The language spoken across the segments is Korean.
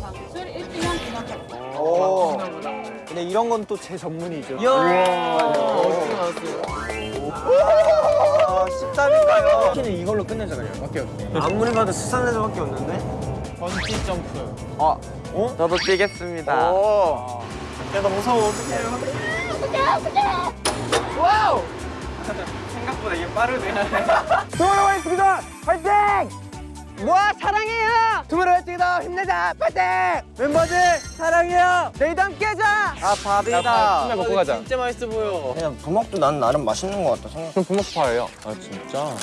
방출 1주년 기념 오. 근데 이런 건 또 제 전문이죠. 아, 13일까요? 키는 이걸로 끝내자고요. 오케이, 오케이. 아무리 봐도 13레저밖에 없는데? 번지 점프. 아, 어? 저도 뛰겠습니다. 오. 야, 나 무서워. 어떡해요? 생각보다 이게 빠르네. 돌아오겠습니다! 화이팅! 모아 사랑해요! 투모로우 화이팅이다! 힘내자! 파이팅! 멤버들 사랑해요! 내일도 함께 하자! 아 밥이다 밥 먹고 가자. 진짜 맛있어 보여. 그냥 부먹도 난 나름 맛있는 것 같다 생각. 그럼 부먹파예요. 아 진짜?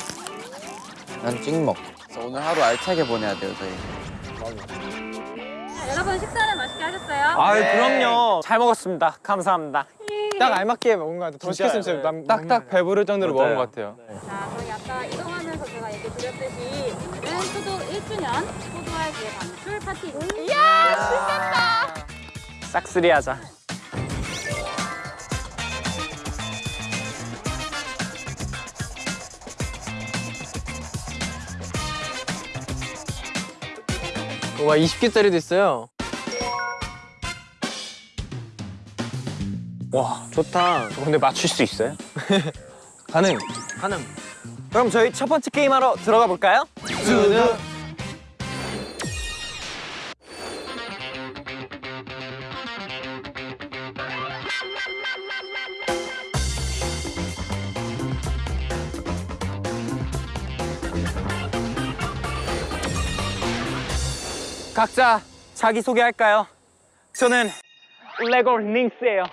난 찍먹. 오늘 하루 알차게 보내야 돼요, 저희. 여러분 식사를 맛있게 하셨어요? 아 그럼요 잘 먹었습니다 감사합니다 딱 알맞게 먹은 것 같아. 더 시켰으면 진짜 남- 딱딱 배부를 정도로 먹은 것 같아요. 자, 저희 아까 이동하 1주년 소도알기의 방출 파티입니다. 이야, 싹쓸이 하자 와 20개짜리도 있어요. 와 좋다 저 근데 맞출 수 있어요? 가능. 가능 그럼 저희 첫 번째 게임 하러 들어가 볼까요? 두두. 각자 자기 소개할까요? 저는 레고 링스예요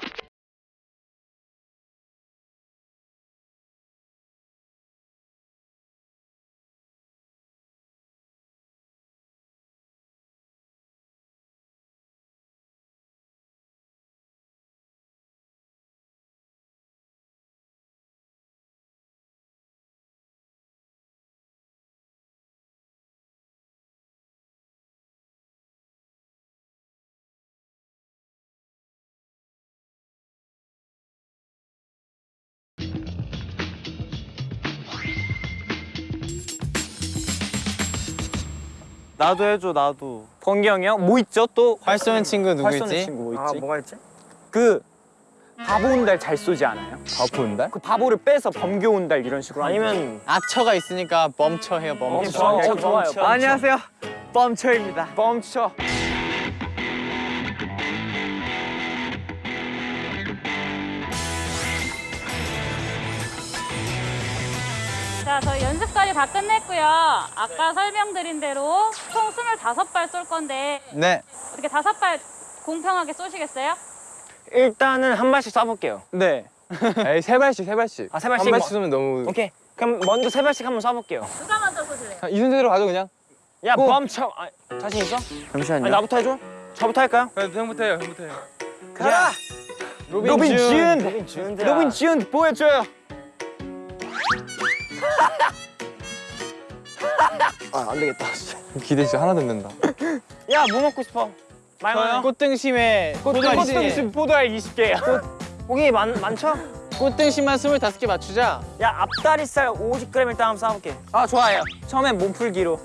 나도 해줘, 나도. 번기 형이요? 뭐 있죠 또? 활 쏘는 친구 누구 있지? 친구 뭐아 있지? 뭐가 있지? 그 바보 온달 잘 쏘지 않아요? 바보 온달? 그 바보를 빼서 범교 온달 이런 식으로 아니면 아처가 있으니까 멈춰 해요 멈춰. 멈춰 좋아요 멈춰. 안녕하세요. 뻔처입니다. 멈춰 자, 저희 다 끝냈고요. 아까 설명드린 대로 총 25발 쏠 건데 네. 이렇게 다섯 발 공평하게 쏘시겠어요? 일단은 한 발씩 쏴볼게요 네. 에이 세 발씩 세 발씩. 아, 세 발씩 한 발씩 뭐- 쏘면 너무. 오케이 그럼 먼저 세 발씩 한번 쏴볼게요 누가 먼저 쏘실래요? 이 순서대로 가죠 그냥. 야 go! 멈춰 아, 자신 있어? 잠시만요. 아니 나부터 해줘? 저부터 할까요? 그래 형부터 해요 형부터 해요. 가라! 로빈 준! 로빈 준 로빈 준 보여줘요 아 안 되겠다. 기대 진짜 하나도 안 된다. 야 뭐 먹고 싶어? 말만 꽃등심에 포도알 꽃등심 포도알 20개야 고기 많, 많죠? 꽃등심만 25개 맞추자. 야 앞다리살 50g 일단 한번 싸볼게 아 좋아요 처음엔 몸풀기로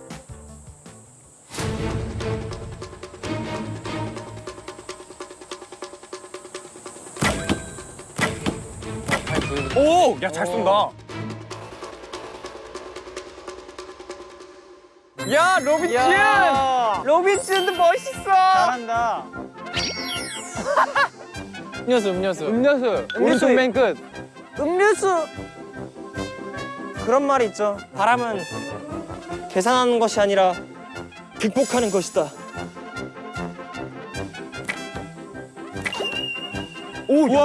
오! 야 잘 쏜다 야 로빈 준! 로빈 준도 멋있어 잘한다 음료수 음료수. 음료수. 음료수. 오른쪽 맨 끝. 음료수 그런 말이 있죠. 바람은 계산하는 것이 아니라 극복하는 것이다. 오! 야,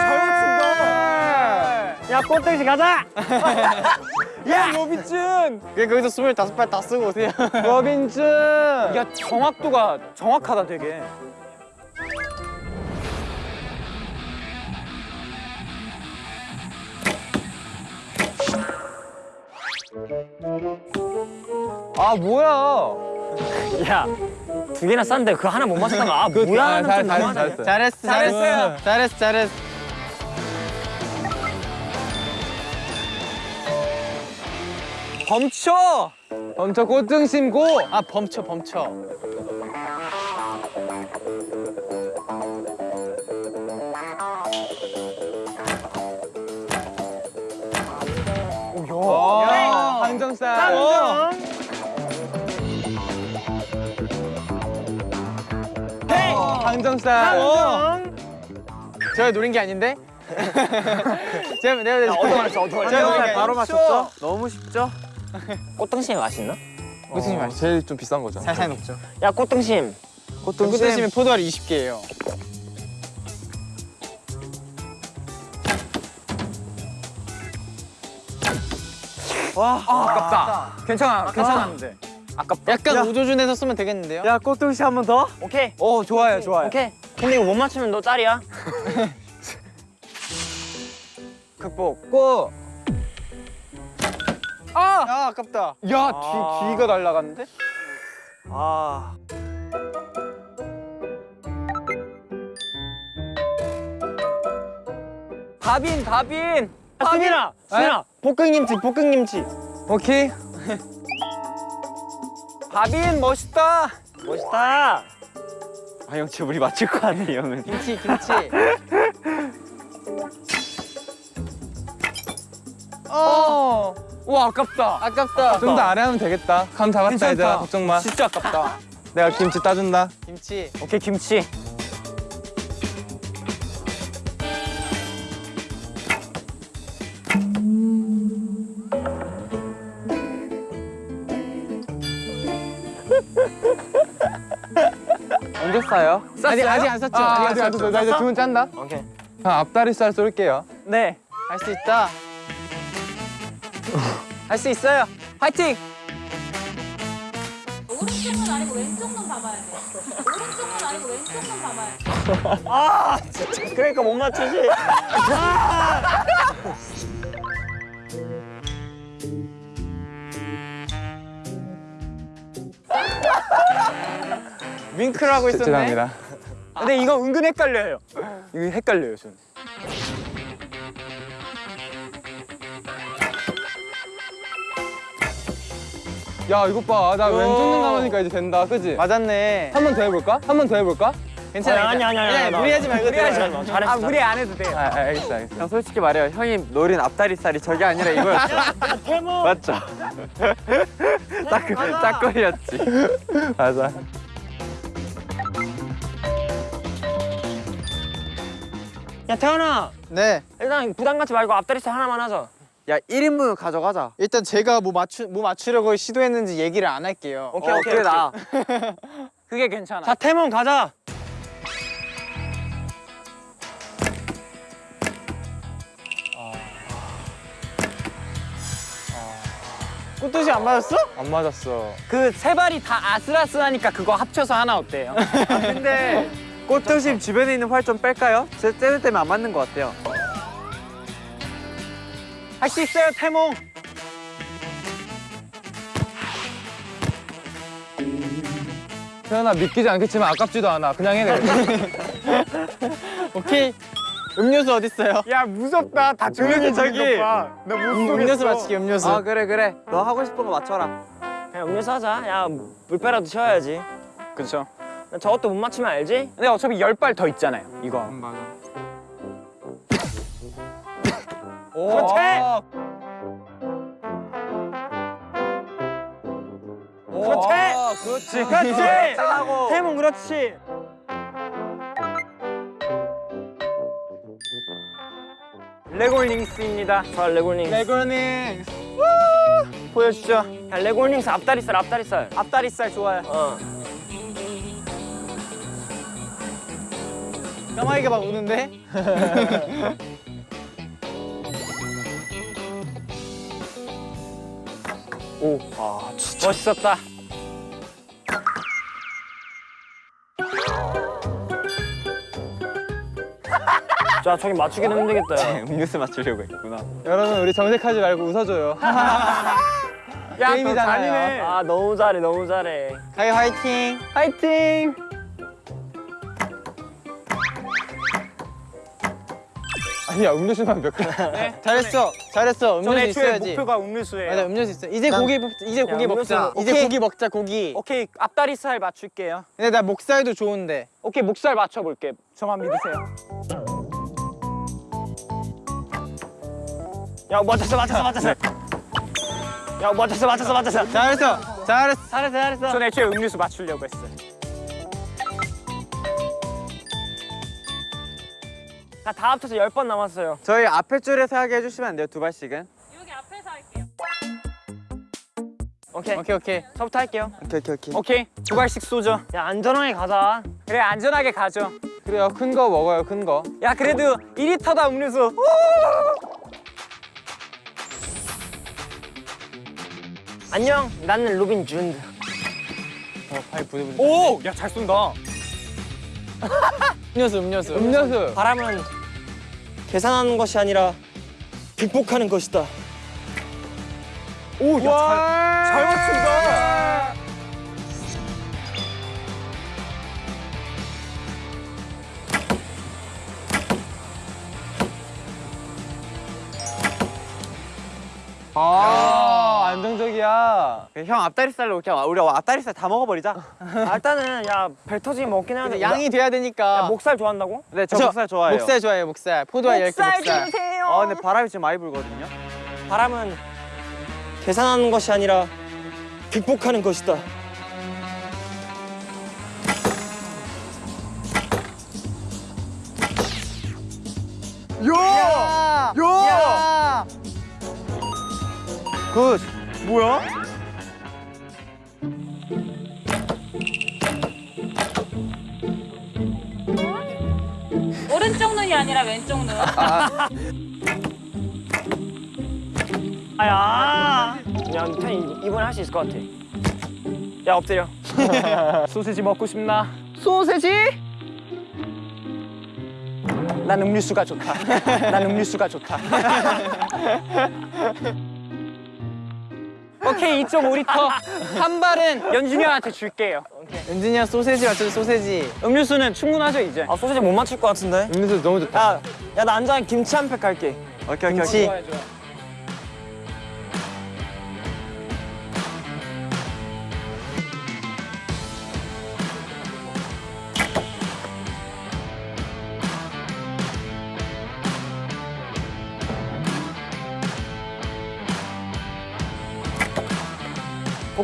잘, 잘 맞춘다 야 꽃등심 가자! 야 로빈준! 그냥 거기서 25발 다 쓰고 오세요. 로빈준! 야 정확도가 정확하다 되게 아 뭐야? 야, 두 개나 쌌는데 그거 하나 못 맞췄다면 아 뭐야? 아, 잘, 좀 잘. 잘했어. 잘했어 잘했어요. 잘했어 잘했어 범쳐 엄청 꽃등 심 고. 아 범쳐 범쳐 야! 항정살. 제가 노린 게 아닌데? 제가 내가? 어디 말했어? 제가 어디 바로? 맞췄죠? 너무 쉽죠? 꽃등심이 맛있나? 꽃등심이 맛있어. 제일 좀 비싼 거죠. 살살 녹죠 야, 꽃등심. 꽃등심은 포도알이 20개예요 와 아 깝다 괜찮아 괜찮았는데 아깝다 약간 우조준에서 쓰면 되겠는데요? 야, 꽃등심 한 번 더? 오케이. 오 좋아요 좋아요. 오케이. 근데 이거 못 맞추면 너 짤이야. 극복. 고. 아! 아 아깝다 야 뒤, 뒤가 날라갔는데? 아. 다빈 다빈. 아, 수민아, 수민아, 볶음김치, 볶음김치. 오케이. 다빈 멋있다. 멋있다. 아 형 진짜 우리 맞출 것 같아 형은 김치 김치 어. 와 아깝다. 아깝다 좀 더 아래 하면 되겠다. 감 잡았다 괜찮다. 얘들아 걱정 마. 진짜 아깝다 내가 김치 따준다. 김치 오케이, 김치. 언제 싸요? 아직 아직 안 샀죠? 아, 아직 안? 안나 이제 주문 짠다. 오케이. 형 앞다리 살 쏠게요. 네. 할 수 있다 할 수 있어요. 파이팅 오른쪽은 아니고 왼쪽만 봐봐야 돼. 오른쪽은 아니고 왼쪽만 봐봐야 돼. 아. 그러니까 못 맞추지. 윙크를 하고 있었네 죄송합니다. 근데 이거 은근 헷갈려요. 이거 헷갈려요 전. 야 이것 봐. 나 왼쪽 눈 감으니까 이제 된다. 그지? 맞았네 한 번 더 해볼까? 한 번 더 해볼까? 괜찮아 아니, 아니, 아니, 아니, 아니. 무리하지 말고 무리하지. 말고. 잘했어. 아 무리 안 해도 돼요 아, 아, 알겠어 알겠어. 형 솔직히 말해요 형이 노린 앞다리살이 저게 아니라 이거였어 태모. 맞죠? 딱, 그- 딱 걸렸지 맞아. 야, 태연아. 네 일단 부담 갖지 말고 앞다리살 하나만 하자. 야 1인분 가져가자 일단 제가 뭐 맞추 뭐 맞추려고 시도했는지 얘기를 안 할게요 오케이, 어, 오케이, 그게. 나아 그게 괜찮아 자, 태몽 가자. 꽃도시 안 맞았어? 안 맞았어. 그 세 발이 다 아슬아슬하니까 그거 합쳐서 하나 어때요? 근데 꽃도심 주변에 있는 활 좀 뺄까요? 제 때문에 안 맞는 것 같아요 할 수 있어요 태몽 태연아 믿기지 않겠지만 아깝지도 않아. 그냥 해. 내가. 오케이 음료수 어디 있어요? 야 무섭다 다 조용히 저기 나 음료수 맞히기 음료수 아 그래 그래. 너 하고 싶은 거 맞춰라. 그냥 음료수 하자. 야, 물배라도 채워야지. 그렇죠 저것도 못 맞추면 알지? 근데 어차피 열 발 더 있잖아요 이거 맞아. 그렇지! 그렇지! 아, 그렇지. 그렇지! 태몽 그렇지! 레골링스입니다. 자, 레골링스. 레고닝 보여주죠 야, 레골링스 앞다리살, 앞다리살. 앞다리살 좋아요 어. 까마귀가 막 우는데? 오, 아, 진짜. 멋있었다. 자, 저기 맞추기는 힘들겠다. 야. 음료수 맞추려고 했구나 여러분 우리 정색하지 말고 웃어줘요. 야, 너 게임이잖아요. 아 너무 잘해 너무 잘해. 가희 화이팅. 화이팅. 아니야 음료수만 몇 개. 잘했어. 잘했어. 음료수 전 애초에 있어야지. 목표가 음료수예요. 맞아 음료수 있어. 이제 고기 먹- 이제 고기 음료수 먹자. 이제 오케이. 고기 먹자 고기. 오케이, 앞다리살 맞출게요. 근데 나 목살도 좋은데. 오케이, 목살 맞춰볼게. 저만 믿으세요. 야 맞췄어 맞췄어 맞췄어. 야 맞췄어 맞췄어 맞췄어. 잘했어. 잘했어. 잘했어 잘했어. 전 애초에 음료수 맞추려고 했어 요. 자다 합쳐서 열번 남았어요. 저희 앞에 줄에서 하게 해주시면 안 돼요? 두 발씩은? 여기 앞에서 할게요. 오케이. 오케이 오케이. 저부터 할게요. 오케이, 오케이, 오케이. 오케이, 두 발씩 쏘죠. 야 안전하게 가자. 그래, 안전하게 가죠. 그래요 큰 거 먹어요 큰 거. 야, 그래도 2리터다 음료수. 안녕. 나는 로빈 준드. 어팔 부들부들. 오! 야, 잘 쏜다. 음료수 음료수. 음료수. 바람은 계산하는 것이 아니라 극복하는 것이다. 오, 야, 잘, 잘 맞춘다. 아 안정적이야. 형 앞다리살로 그냥 우리 앞다리살 다 먹어버리자. 아, 일단은 야배 터지기 먹긴 돼. 근데 양이 돼야 되니까. 야, 목살 좋아한다고? 네, 저, 저 목살 좋아해요. 목살 좋아해요 목살. 포도알 10개 목살. 주세요. 아, 근데 바람이 지금 많이 불거든요. 바람은 계산하는 것이 아니라 극복하는 것이다. 야! 야! Good. 뭐야? 오른쪽 눈이 아니라 왼쪽 눈. 아야. 야, 태현이 이번에 할 수 있을 것 같아. 야, 엎드려. 소세지 먹고 싶나? 소세지? 난 음료수가 좋다. 난 음료수가 좋다. 오케이, 2.5리터. 한 발은 연준이 형한테 줄게요. 형 소세지 맞춰 소세지. 음료수는 충분하죠, 이제? 아, 소시지 못 맞출 것 같은데? 음료수 너무 좋다. 야, 야, 나 앉아 김치 한 팩 갈게. 오케이, 오케이, 김치. 오케이.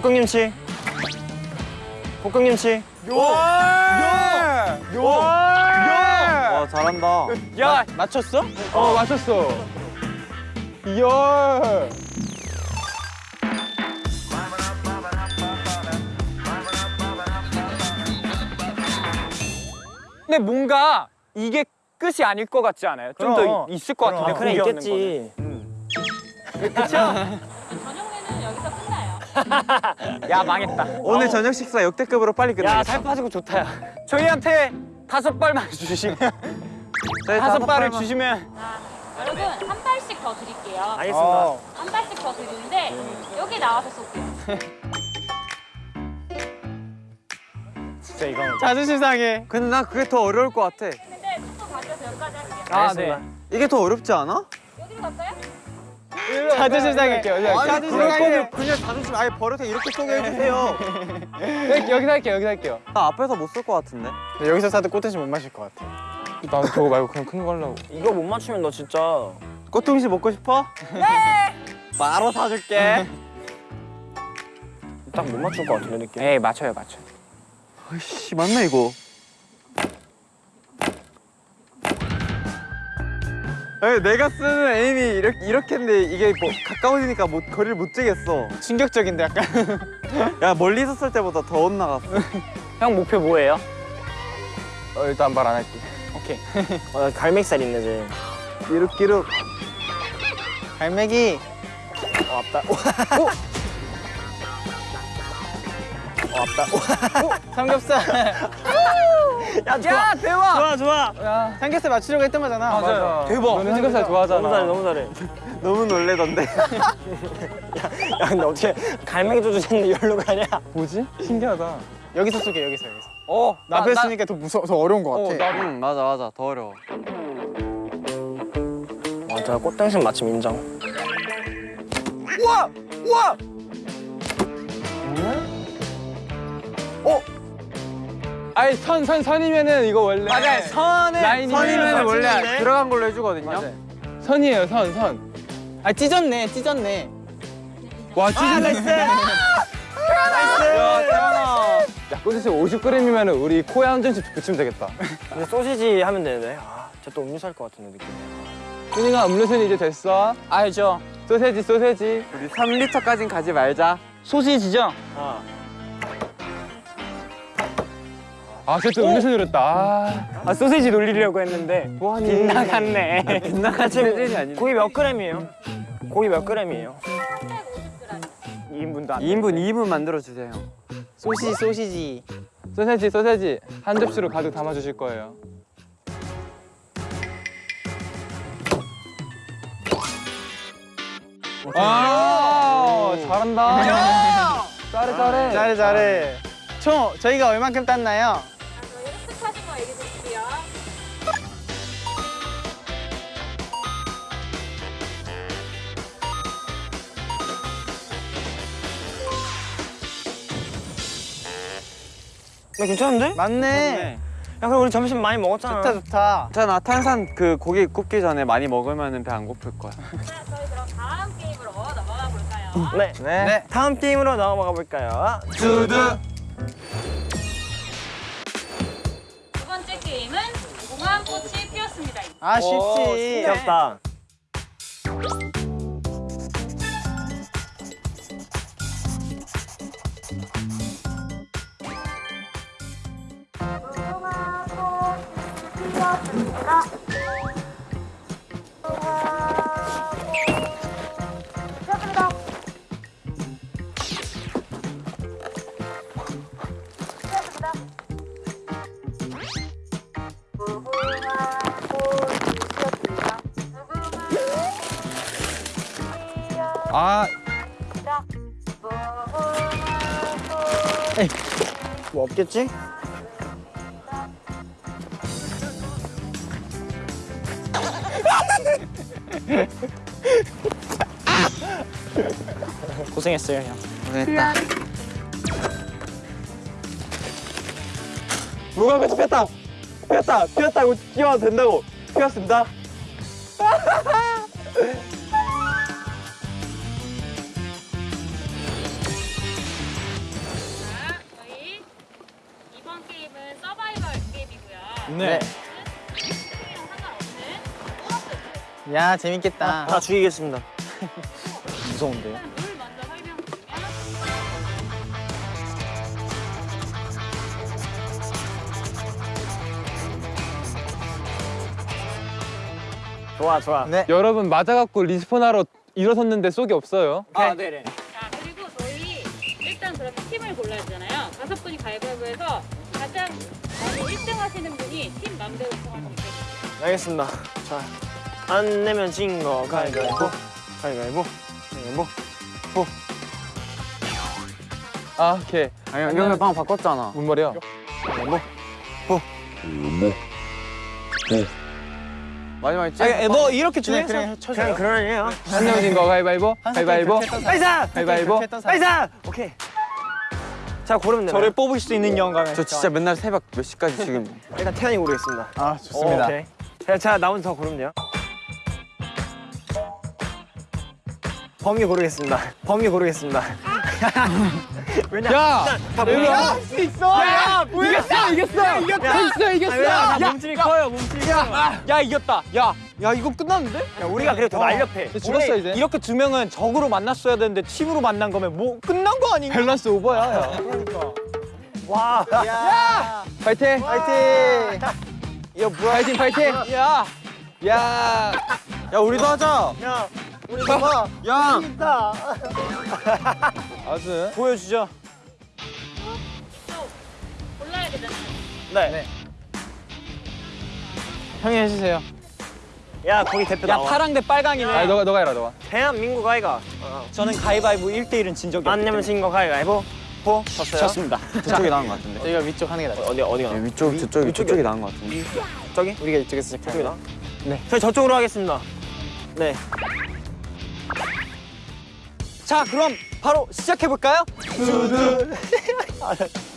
볶음김치. 볶음김치. 와, 잘한다. 야 맞췄어? 어 맞췄어. 이야. 근데 뭔가 이게 끝이 아닐 것 같지 않아요? 좀 더. 있을 것 같은데. 아, 그래, 고기 얻는 있겠지. 저녁 메뉴는 여기서 끝나요. 야, 망했다. 오늘 저녁 식사 역대급으로 빨리 야, 살 빠지고 좋다, 야. 저희한테 다섯 발만 주시면 다섯 발을 주시면 자, 여러분 한 발씩 더 드릴게요. 알겠습니다. 한 발씩 더 드리는데 여기 나와서 쏠게요. 진짜 이거. 자존심 상해. 근데 난 그게 더 어려울 것 같아. 근데 속도 가져서 여기까지 할게요. 아, 네. 이게 더 어렵지 않아? 여기로 갈까요? 자존심 상해. 아니 그럴 거면 그냥 자존심 아예 버릇에 이렇게 쏘게 해주세요. 여기, 여기서 할게요. 여기서 할게요. 나 앞에서 못쏠것 같은데. 근데 여기서 사도 꽃듯이 못 마실 것 같아. 나도 저거 말고 그냥 큰 거 하려고. 이거 못 맞추면 너 진짜. 꽃등심 먹고 싶어? 네. 바로 사줄게. 딱 못 맞출 것 같은데, 느낌. 에이 맞춰요 맞춰. 아이씨 맞나 이거? 내가 쓰는 에임이 이렇게 이렇게인데 이게 뭐 가까워지니까 못, 거리를 못 재겠어. 충격적인데 약간. 야 멀리서 쓸 때보다 더 엇나갔어. 형 목표 뭐예요? 어, 일단 말 안 할게. 오케이. 어, 갈매기살 있네, 쟤. 기룩기룩. 갈매기. 어, 앞다. 오! 어, 앞다. 삼겹살. 야 좋아 대박 좋아 좋아 삼겹살 맞추려고 했던 거잖아. 맞아. 대박. 너는 삼겹살 좋아하잖아. 너무 잘해 너무 잘해 너무 놀래던데. 야 근데 어떻게 갈매기도 주셨는데 열로 가냐 뭐지? 신기하다. 여기서 쏘게 여기서 여기서. 어, 나 앞에 쓰니까 더 무서워, 더 어려운 것 같아. 응, 맞아, 맞아. 더 어려워. 맞아 꽃등심 맛집 인정 아니, 선, 선, 선이면은 이거 원래. 맞아요. 선에 라인이면 선이면 원래 맞추는데? 들어간 걸로 해주거든요. 선이에요, 선, 선. 아 찢었네, 찢었네. 와, 진짜. Nice 야, 태현아. 야, 꼬지씨 50g이면 우리 코에 한 점씩 붙이면 되겠다. 근데 소시지 하면 되는데 아 진짜 또 음료수 할 것 같은데 느낌 휴닝아, 음료수는 이제 됐어. 알죠. 소세지, 소세지. 우리 3리터까진 가지 말자. 소시지죠? 아 아, 쟤또 음료수 누렸다. 아. 아 소시지 놀리려고 했는데 뭐하니? 빗나갔네 빗나갔지 소시지 아니네. 고기 몇 그램이에요? 고기 몇 그램이에요? 2인분도 안 2인분 2인분 만들어 주세요. 소시지 소시지. 소세지, 소세지. 한 접시로 가득 담아주실 거예요. 아, 잘한다. 잘해, 잘해. 잘해 잘해. 총 저희가 얼만큼 땄나요? 나 괜찮은데? 맞네. 야 그럼 우리 점심 많이 먹었잖아 좋다 좋다. 괜찮아 탄산 그 고기 굽기 전에 많이 먹으면 배 안 고플 거야 자, 저희 그럼 다음 게임으로 넘어가 볼까요? 네. 네. 다음 게임으로 넘어가 볼까요? 두두. 두 번째 게임은 공항꽃이 피었습니다. 아 쉽지. 귀엽다 아, 뭐 없겠지? 고생했어요 형 누가 배치 폈다. 폈다. 폈다고 뛰어도 된다고. 피었습니다. 야 재밌겠다. 다 죽이겠습니다 무서운데요? 좋아 좋아 네. 여러분 맞아갖고 respawn하러 일어섰는데 쏘기 없어요. 아 네네 자 그리고 저희 일단 그러면 팀을 골라야 되잖아요. 다섯 분이 가위바위보해서 가장 많이 1등 하시는 분이 팀 맘대로 정할 수 있게 알겠습니다 자 안 내면 진 거. 가위바위보. 가위바위보. 가위바위보. 아, 오케이. 아니 연결 방 바꿨잖아. 뭔 말이야? 가위바위보. 마지막에 찌 아니 뭐 이렇게 그래 중요해서 그래 쳐줘요. 그냥 그러네요. 한 명진 거 가위바위보. 가위바위보. 빨사 가위바위보. 빨사 오케이. 자 고르면 되나요? 저를 뽑을 수 있는 영감에. 저 진짜 맨날 새벽 몇 시까지 지금? 일단 태연이 고르겠습니다. 아 좋습니다. 오 케이. 자, 자 나머지 더 고르면 돼요 범위 고르겠습니다 범위 고르겠습니다 왜냐 야! 다 몸이 할수 있어! 야! 이겼어! 이겼어! 이겼어! 이겼어! 다 몸집이 커요 몸집이 커요 야 이겼다. 야, 야 이거 끝났는데? 야, 우리가 그래도 더 날렵해 죽었어 이제. 이렇게 두 명은 적으로 만났어야 되는데 팀으로 만난 거면 뭐 끝난 거 아닌가? 밸런스 오버야. 야. 와 야, 파이팅! 파이팅. 야 뭐야? 파이팅 파이팅! 야, 야! 야 우리도 하자 야, 우리 봐봐 야 진짜 아스. 보여주죠. 또 골라야 되잖아요. 네. 형이 해주세요. 야 거기 대표 야 나와 파랑 대 빨강이네. 아 너가 너가 해라 너가. 대한민국 아이가 저는 가위바위보 1대1은 진 적이 안 없기 내면 때문에. 진거 가위가위보 보 졌어요 졌습니다. 저쪽이 나은 것 같은데. 여기가 위쪽 하는 게 낫지. 어디 어디가 나? 위쪽 저쪽이 저쪽이 나은 것 같은데. 저기 우리가 이쪽에서 시작해. 나? 네 저희 저쪽으로 하겠습니다 네 자 그럼 바로 시작해 볼까요?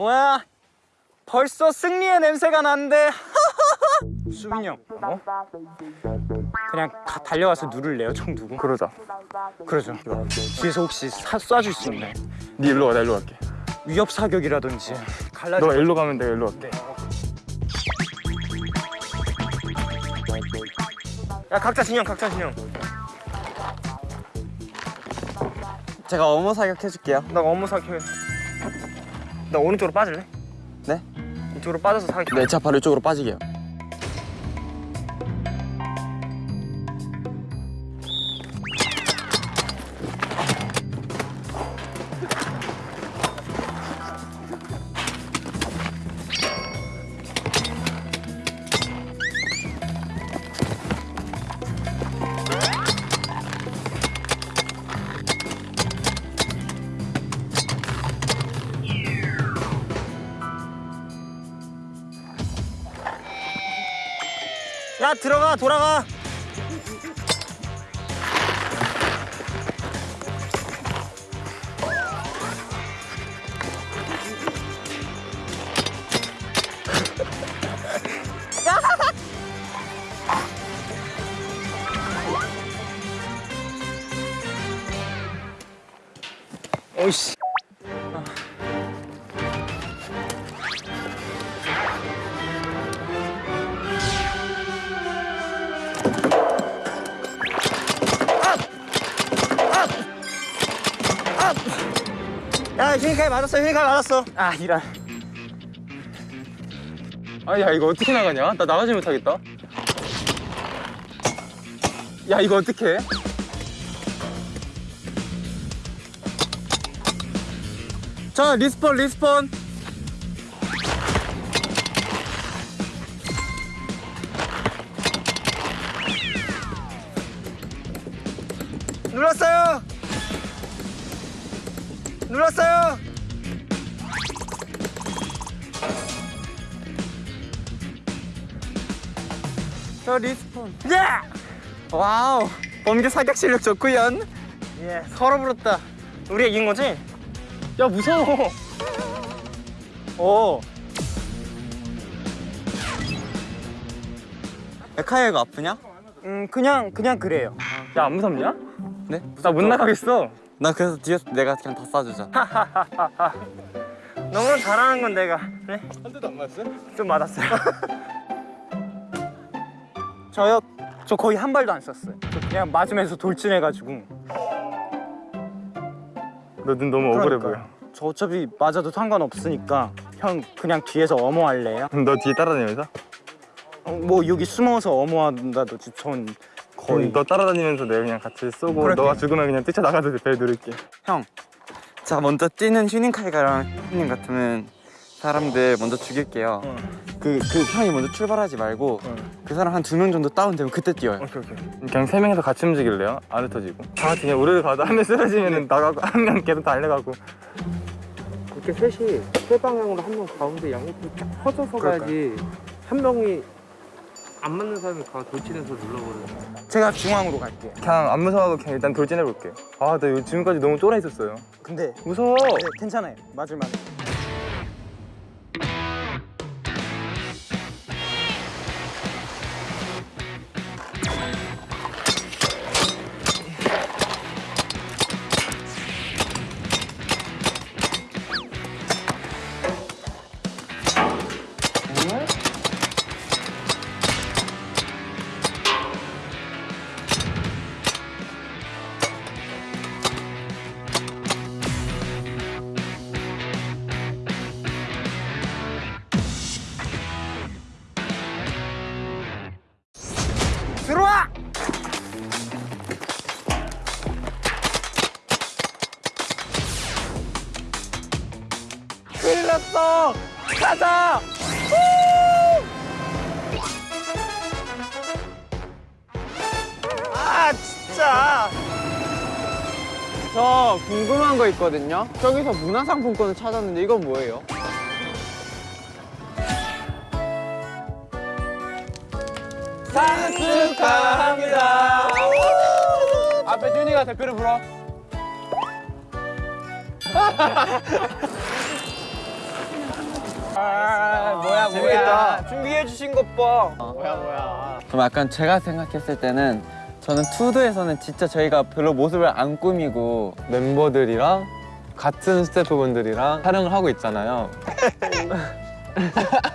뭐야? 벌써 승리의 냄새가 나는데. 수빈이 형, 어? 그냥 다 달려가서 누를래요? 총 두고? 그러자. 그러죠. 뒤에서 혹시 사, 쏴줄 수 있나요? 네 일로 와, 나 일로 갈게. 위협 사격이라든지. 갈라져. 너 일로 가면 내가 일로 갈게. 야 각자 진영 각자 진영 제가 어머 사격 해줄게요. 나 업무 사격해 나 오른쪽으로 빠질래? 네? 이쪽으로 빠져서 네, 자 바로 이쪽으로 빠지게요. 돌아가 야 휴닝카이 맞았어 휴닝카이 맞았어 아 이런. 아, 야 이거 어떻게 나가냐? 나 나가지 못하겠다. 야 이거 어떻게? 해? 자 respawn respawn. 저 respawn. 예! Wow. 번개 사격 실력 좋구연. 예 서로 불었다. 우리가 이긴 거지? 야 무서워. 오. 카이야 아프냐? 음 그냥 그냥 그래요. 야 안 무섭냐? 네? 나 못 나가겠어. 나 그래서 뒤에서 내가 그냥 다 쏴주자. 너무 잘하는 건 내가 네? 한 대도 안 맞았어? 좀 맞았어요 저요? 저 거의 한 발도 안 쐈어요. 저 그냥 맞으면서 돌진해가지고. 너 눈 너무 억울해 그러니까요. 저 어차피 맞아도 상관없으니까 형 그냥 뒤에서 어머할래요? 보여. 너 뒤에 따라다니면서? 어, 뭐 여기 숨어서 어머한다든지 전 거의 음, 너 따라다니면서 내가 그냥 같이 쏘고 그럴게요. 너가 죽으면 그냥 뛰쳐나가도 배 누를게. 형, 자 먼저 뛰는 휴닝카이가랑 형님 같으면 사람들 먼저 죽일게요. 그, 그 형이 먼저 출발하지 말고 그 사람 한 두 명 정도 다운되면 그때 뛰어요. 오케이 오케이 그냥 세 명이서 같이 움직일래요? 안 흩어지고. 다 같이 그냥 우르르 가다 한명 쓰러지면 나가고 한 명 계속 달려가고. 이렇게 셋이 세 방향으로 한 명 가운데 양옆으로 쫙 퍼져서 가야지 한 명이 안 맞는 사람이 가 돌진해서 눌러버려. 제가 중앙으로 갈게요. 그냥 안 무서워하고 그냥 일단 돌진해볼게요. 아, 나 이거 지금까지 너무 쫄아 있었어요. 근데 무서워. 네, 괜찮아요. 맞을 만. 해. 있거든요. 저기서 문화상품권을 찾았는데 이건 뭐예요? 생일 축하합니다. 앞에 준이가 대표를 불러. 아, 뭐야 뭐야. 준비해 주신 것 봐. 그럼 약간 제가 생각했을 때는 저는 투드에서는 진짜 저희가 별로 모습을 안 꾸미고 멤버들이랑 같은 스태프분들이랑 촬영을 하고 있잖아요.